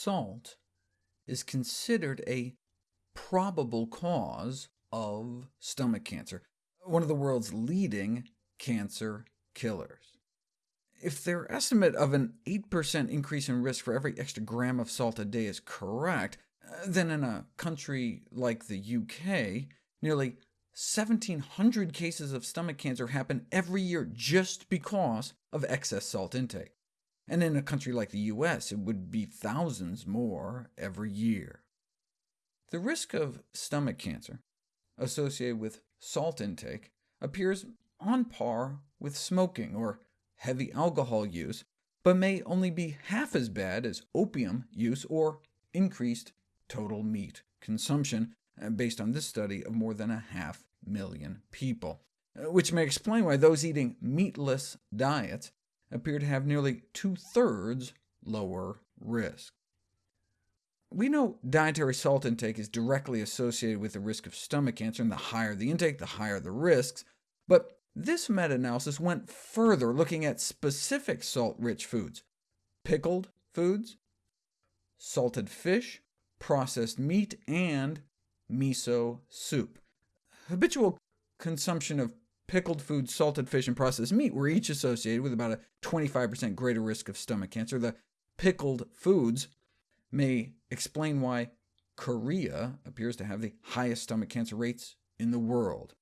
salt is considered a probable cause of stomach cancer, one of the world's leading cancer killers. If their estimate of an 8% increase in risk for every extra gram of salt a day is correct, uh, then in a country like the UK, nearly 1,700 cases of stomach cancer happen every year just because of excess salt intake. And in a country like the US, it would be thousands more every year. The risk of stomach cancer associated with salt intake appears on par with smoking or heavy alcohol use, but may only be half as bad as opium use or increased total meat consumption, uh, based on this study of more than a half million people, uh, which may explain why those eating meatless diets appear to have nearly two-thirds lower risk. We know dietary salt intake is directly associated with the risk of stomach cancer, and the higher the intake, the higher the risks, but this meta-analysis went further, looking at specific salt-rich foods, pickled foods, salted fish, processed meat, and miso soup. Habitual consumption of pickled food, salted fish, and processed meat were each associated with about a 25% greater risk of stomach cancer. The pickled foods may explain why Korea appears to have the highest stomach cancer rates in the world.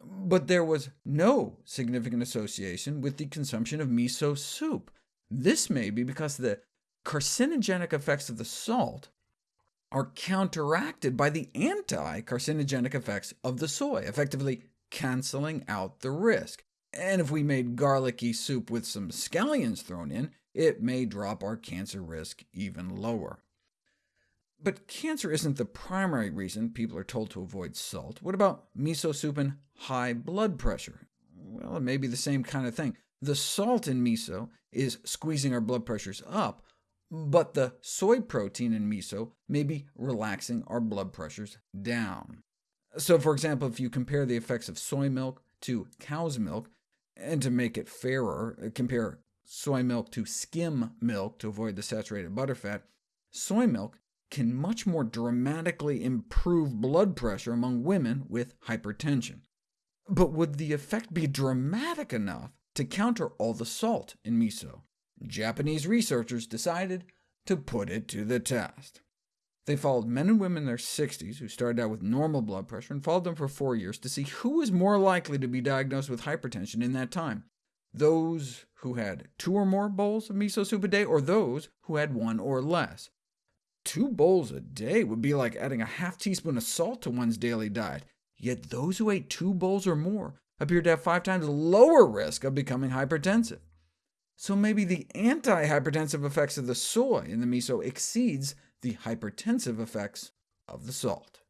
But there was no significant association with the consumption of miso soup. This may be because the carcinogenic effects of the salt are counteracted by the anti-carcinogenic effects of the soy, effectively canceling out the risk. And if we made garlicky soup with some scallions thrown in, it may drop our cancer risk even lower. But cancer isn't the primary reason people are told to avoid salt. What about miso soup and high blood pressure? Well, it may be the same kind of thing. The salt in miso is squeezing our blood pressures up, but the soy protein in miso may be relaxing our blood pressures down. So for example, if you compare the effects of soy milk to cow's milk, and to make it fairer, uh, compare soy milk to skim milk to avoid the saturated butterfat, soy milk can much more dramatically improve blood pressure among women with hypertension. But would the effect be dramatic enough to counter all the salt in miso? Japanese researchers decided to put it to the test. They followed men and women in their 60s who started out with normal blood pressure, and followed them for four years to see who was more likely to be diagnosed with hypertension in that time, those who had two or more bowls of miso soup a day, or those who had one or less. Two bowls a day would be like adding a half teaspoon of salt to one's daily diet, yet those who ate two bowls or more appeared to have five times lower risk of becoming hypertensive. So maybe the anti-hypertensive effects of the soy in the miso exceeds the hypertensive effects of the salt.